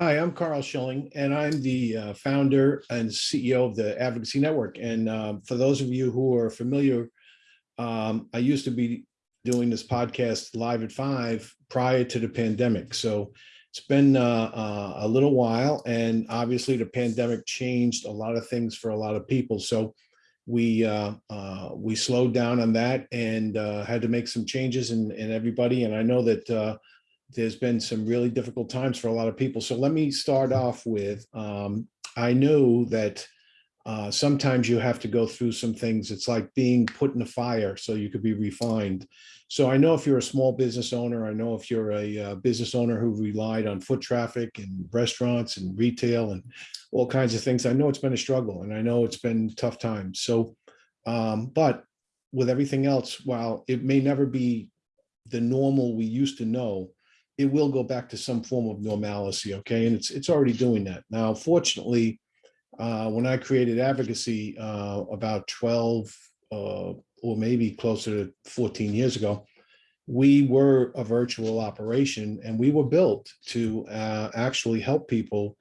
Hi, I'm Carl Schilling, and I'm the uh, founder and CEO of the Advocacy Network. And um, for those of you who are familiar, um, I used to be doing this podcast live at five prior to the pandemic. So it's been uh, uh, a little while, and obviously the pandemic changed a lot of things for a lot of people. So we uh, uh, we slowed down on that and uh, had to make some changes in, in everybody. And I know that uh, there's been some really difficult times for a lot of people. So let me start off with, um, I know that uh, sometimes you have to go through some things. It's like being put in the fire so you could be refined. So I know if you're a small business owner, I know if you're a uh, business owner who relied on foot traffic and restaurants and retail and all kinds of things, I know it's been a struggle and I know it's been tough times. So, um, but with everything else, while it may never be the normal we used to know, it will go back to some form of normalcy, okay? And it's it's already doing that. Now, fortunately, uh, when I created advocacy uh, about 12 uh, or maybe closer to 14 years ago, we were a virtual operation and we were built to uh, actually help people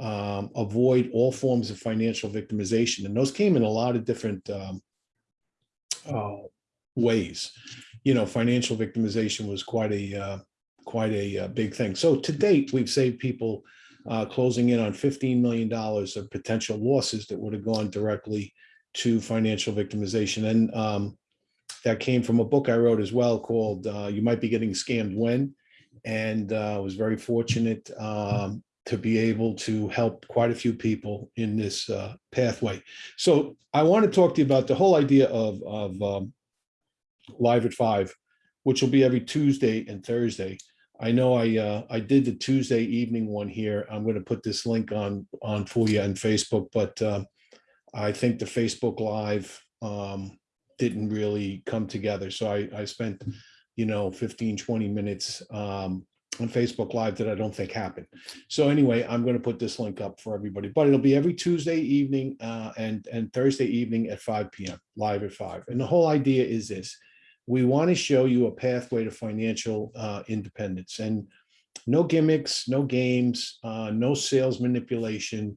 um, avoid all forms of financial victimization. And those came in a lot of different um, uh, ways. You know, financial victimization was quite a uh, quite a, uh, big thing. So to date, we've saved people uh, closing in on $15 million of potential losses that would have gone directly to financial victimization. And um, that came from a book I wrote as well called uh, You Might Be Getting Scammed When. And uh, I was very fortunate um, to be able to help quite a few people in this uh, pathway. So I want to talk to you about the whole idea of, of um, Live at Five, which will be every Tuesday and Thursday. I know I uh, I did the Tuesday evening one here. I'm going to put this link on on for you on Facebook, but uh, I think the Facebook Live um, didn't really come together. So I, I spent, you know, 15, 20 minutes um, on Facebook Live that I don't think happened. So anyway, I'm going to put this link up for everybody, but it'll be every Tuesday evening uh, and, and Thursday evening at 5 p.m., live at 5. And the whole idea is this we want to show you a pathway to financial uh, independence and no gimmicks, no games, uh, no sales manipulation,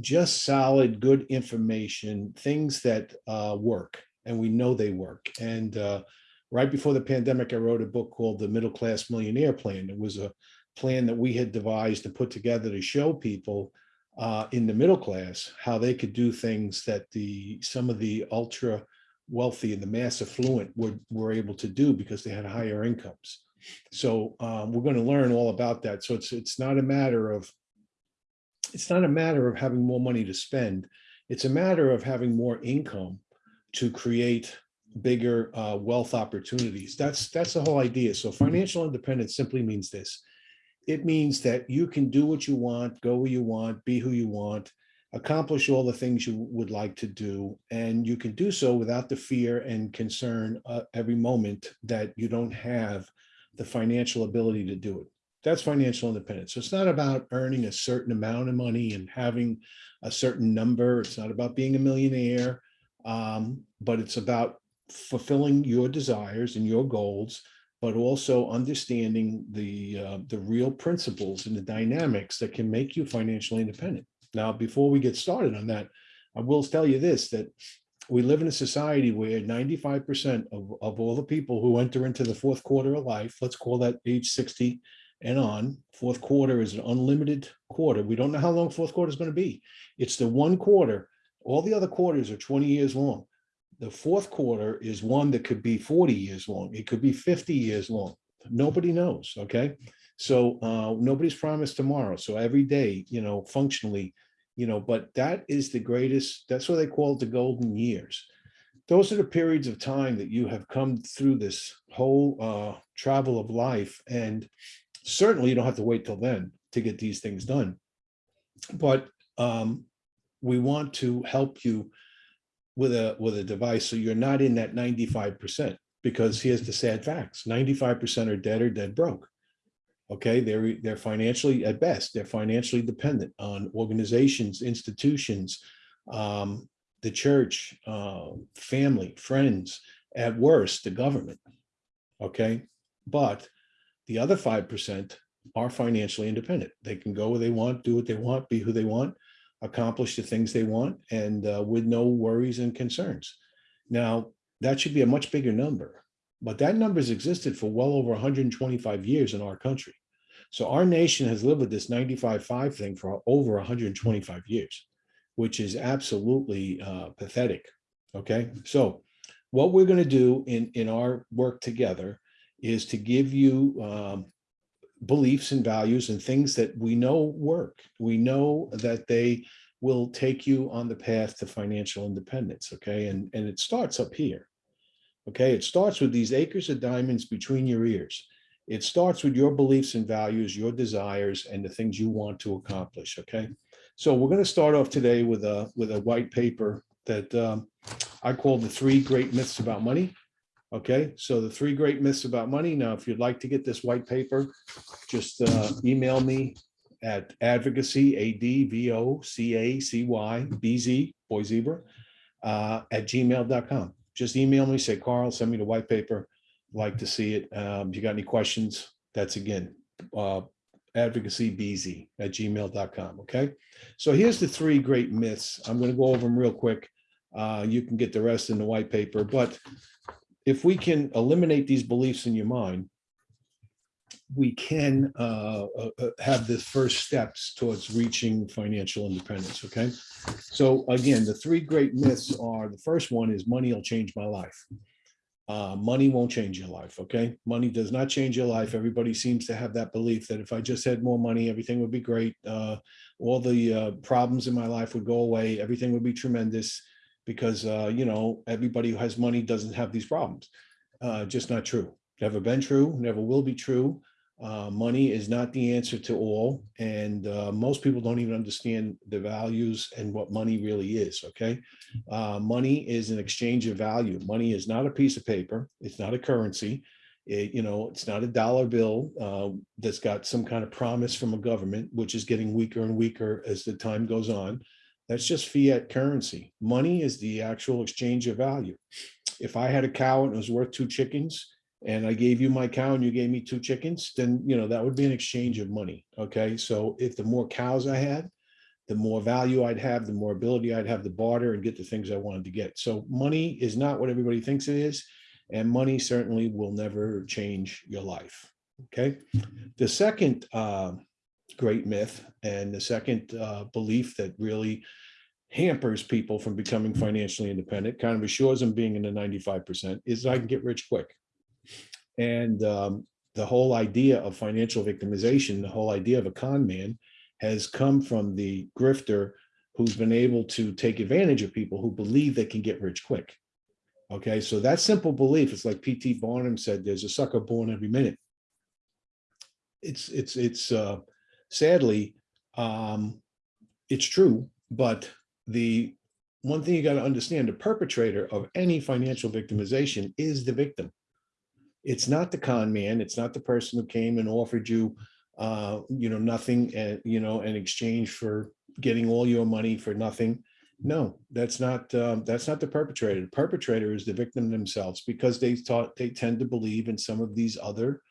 just solid, good information, things that uh, work, and we know they work. And uh, right before the pandemic, I wrote a book called The Middle Class Millionaire Plan. It was a plan that we had devised and put together to show people uh, in the middle class how they could do things that the some of the ultra wealthy and the mass affluent were, were able to do because they had higher incomes. So um, we're going to learn all about that. So it's it's not a matter of it's not a matter of having more money to spend. It's a matter of having more income to create bigger uh, wealth opportunities. That's that's the whole idea. So financial independence simply means this. It means that you can do what you want, go where you want, be who you want, accomplish all the things you would like to do. And you can do so without the fear and concern uh, every moment that you don't have the financial ability to do it. That's financial independence. So it's not about earning a certain amount of money and having a certain number. It's not about being a millionaire, um, but it's about fulfilling your desires and your goals, but also understanding the uh, the real principles and the dynamics that can make you financially independent. Now, before we get started on that, I will tell you this, that we live in a society where 95% of, of all the people who enter into the fourth quarter of life, let's call that age 60 and on, fourth quarter is an unlimited quarter. We don't know how long fourth quarter is going to be. It's the one quarter. All the other quarters are 20 years long. The fourth quarter is one that could be 40 years long. It could be 50 years long. Nobody knows, okay? So uh, nobody's promised tomorrow. So every day, you know, functionally, you know, but that is the greatest, that's what they call it the golden years. Those are the periods of time that you have come through this whole uh, travel of life. And certainly you don't have to wait till then to get these things done. But um, we want to help you with a with a device so you're not in that 95% because here's the sad facts 95% are dead or dead broke Okay, they're they're financially at best they're financially dependent on organizations, institutions, um, the church, uh, family, friends, at worst the government. Okay, but the other five percent are financially independent. They can go where they want, do what they want, be who they want, accomplish the things they want, and uh, with no worries and concerns. Now, that should be a much bigger number, but that number has existed for well over 125 years in our country. So our nation has lived with this 95-5 thing for over 125 years, which is absolutely uh, pathetic. Okay, so what we're going to do in, in our work together is to give you um, beliefs and values and things that we know work. We know that they will take you on the path to financial independence. Okay, and, and it starts up here. Okay, it starts with these acres of diamonds between your ears. It starts with your beliefs and values, your desires, and the things you want to accomplish. Okay, so we're going to start off today with a with a white paper that um, I call the three great myths about money. Okay, so the three great myths about money. Now, if you'd like to get this white paper, just uh, email me at advocacy, A-D-V-O-C-A-C-Y, B-Z, boy zebra, uh, at gmail.com. Just email me, say, Carl, send me the white paper. Like to see it. Um, if you got any questions, that's again, uh, advocacybz at gmail.com. Okay, so here's the three great myths. I'm going to go over them real quick. Uh, you can get the rest in the white paper, but if we can eliminate these beliefs in your mind, we can uh, uh, uh, have the first steps towards reaching financial independence. Okay. So again, the three great myths are the first one is money will change my life. Uh, money won't change your life. Okay. Money does not change your life. Everybody seems to have that belief that if I just had more money, everything would be great. Uh, all the uh, problems in my life would go away. Everything would be tremendous because, you know, everybody who has money doesn't have these problems. Just not true. Never been true, never will be true. Uh, money is not the answer to all. And uh, most people don't even understand the values and what money really is, okay? Uh, money is an exchange of value. Money is not a piece of paper. It's not a currency. It, you know, it's not a dollar bill uh, that's got some kind of promise from a government, which is getting weaker and weaker as the time goes on. That's just fiat currency. Money is the actual exchange of value. If I had a cow and it was worth two chickens, and I gave you my cow and you gave me two chickens, then, you know, that would be an exchange of money. Okay. So if the more cows I had, the more value I'd have, the more ability I'd have to barter and get the things I wanted to get. So money is not what everybody thinks it is. And money certainly will never change your life. Okay. The second uh, great myth and the second uh, belief that really hampers people from becoming financially independent, kind of assures them being in the 95%, is I can get rich quick. And um, the whole idea of financial victimization, the whole idea of a con man has come from the grifter who's been able to take advantage of people who believe they can get rich quick. Okay, so that simple belief, it's like P.T. Barnum said, there's a sucker born every minute. It's, it's, it's uh, sadly, um, it's true, but the one thing you got to understand, the perpetrator of any financial victimization is the victim it's not the con man. It's not the person who came and offered you, uh, you know, nothing, and you know, in exchange for getting all your money for nothing. No, that's not um, that's not the perpetrator. The perpetrator is the victim themselves because they thought they tend to believe in some of these other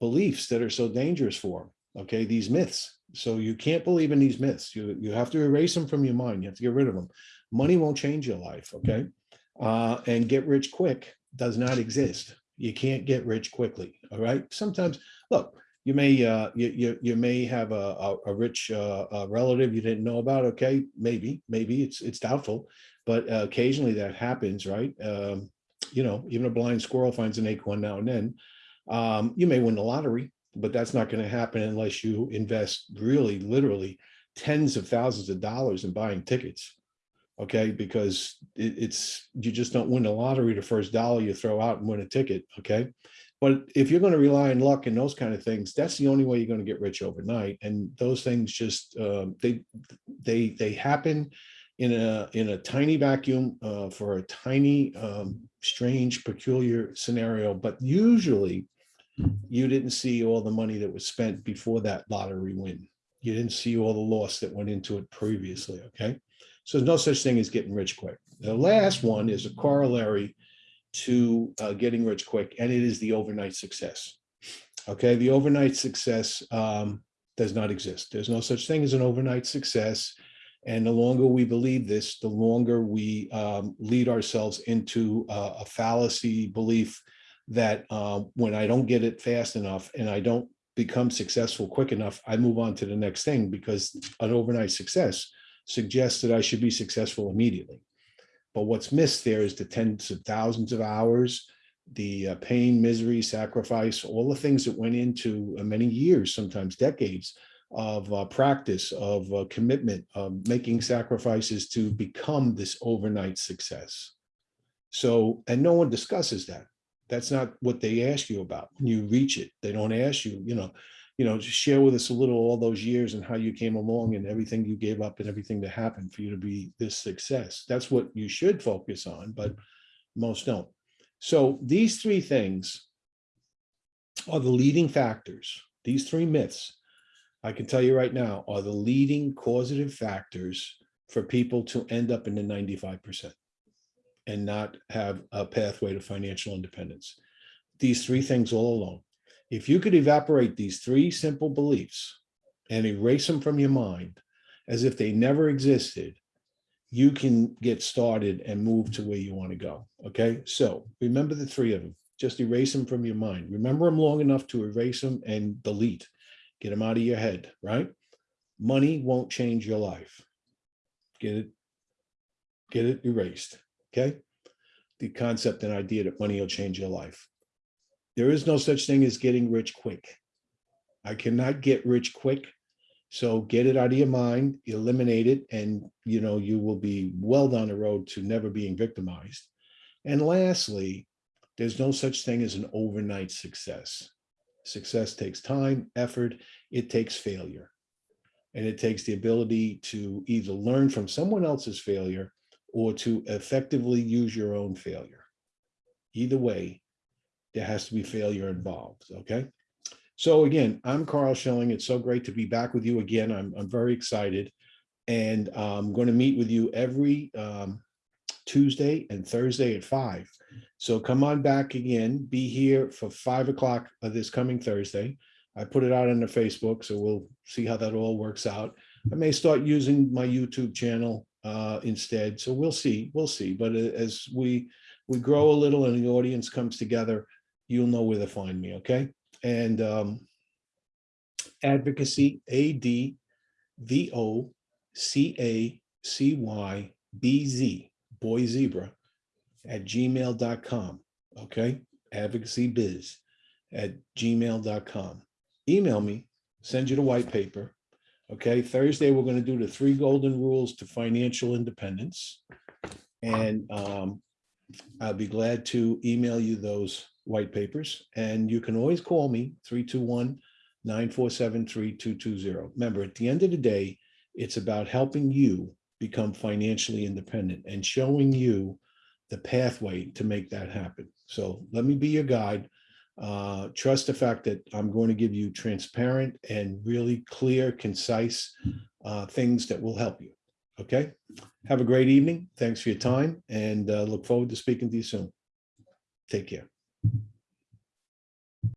beliefs that are so dangerous for them. Okay, these myths. So you can't believe in these myths. You you have to erase them from your mind. You have to get rid of them. Money won't change your life. Okay, uh, and get rich quick does not exist you can't get rich quickly. All right. Sometimes, look, you may uh, you, you you may have a a, a rich uh, a relative you didn't know about. Okay, maybe maybe it's it's doubtful, but uh, occasionally that happens, right? Um, you know, even a blind squirrel finds an acorn now and then. Um, you may win the lottery, but that's not going to happen unless you invest really, literally tens of thousands of dollars in buying tickets okay because it, it's you just don't win the lottery the first dollar you throw out and win a ticket okay? But if you're going to rely on luck and those kind of things that's the only way you're going to get rich overnight and those things just uh, they they they happen in a in a tiny vacuum uh, for a tiny um, strange peculiar scenario but usually you didn't see all the money that was spent before that lottery win. You didn't see all the loss that went into it previously okay so there's no such thing as getting rich quick. The last one is a corollary to uh, getting rich quick, and it is the overnight success. Okay, the overnight success um, does not exist. There's no such thing as an overnight success. And the longer we believe this, the longer we um, lead ourselves into uh, a fallacy belief that uh, when I don't get it fast enough and I don't become successful quick enough, I move on to the next thing because an overnight success suggests that I should be successful immediately. But what's missed there is the tens of thousands of hours, the uh, pain, misery, sacrifice, all the things that went into uh, many years, sometimes decades of uh, practice, of uh, commitment, of making sacrifices to become this overnight success. So, and no one discusses that. That's not what they ask you about. When you reach it, they don't ask you, you know, you know, just share with us a little all those years and how you came along and everything you gave up and everything that happened for you to be this success. That's what you should focus on, but most don't. So these three things are the leading factors. These three myths, I can tell you right now, are the leading causative factors for people to end up in the 95% and not have a pathway to financial independence. These three things all alone. If you could evaporate these three simple beliefs and erase them from your mind as if they never existed, you can get started and move to where you want to go. Okay, so remember the three of them. Just erase them from your mind. Remember them long enough to erase them and delete. Get them out of your head, right? Money won't change your life. Get it, get it erased. Okay. The concept and idea that money will change your life. There is no such thing as getting rich quick. I cannot get rich quick. So get it out of your mind, eliminate it, and you know you will be well down the road to never being victimized. And lastly, there's no such thing as an overnight success. Success takes time, effort, it takes failure. And it takes the ability to either learn from someone else's failure or to effectively use your own failure. Either way, there has to be failure involved, okay? So again, I'm Carl Schilling. It's so great to be back with you again. I'm, I'm very excited. And I'm going to meet with you every um, Tuesday and Thursday at five. So come on back again, be here for five o'clock of this coming Thursday. I put it out on the Facebook, so we'll see how that all works out. I may start using my YouTube channel uh, instead. So we'll see, we'll see. But uh, as we we grow a little and the audience comes together, you'll know where to find me, okay? And um, advocacy, A-D-V-O-C-A-C-Y-B-Z, boy zebra, at gmail.com, okay? Advocacy biz at gmail.com. Email me, send you the white paper, Okay, Thursday, we're going to do the three golden rules to financial independence. And um, I'll be glad to email you those white papers. And you can always call me 321-947-3220. Remember, at the end of the day, it's about helping you become financially independent and showing you the pathway to make that happen. So let me be your guide. Uh, trust the fact that I'm going to give you transparent and really clear, concise uh, things that will help you. Okay. Have a great evening. Thanks for your time and uh, look forward to speaking to you soon. Take care. Thank you.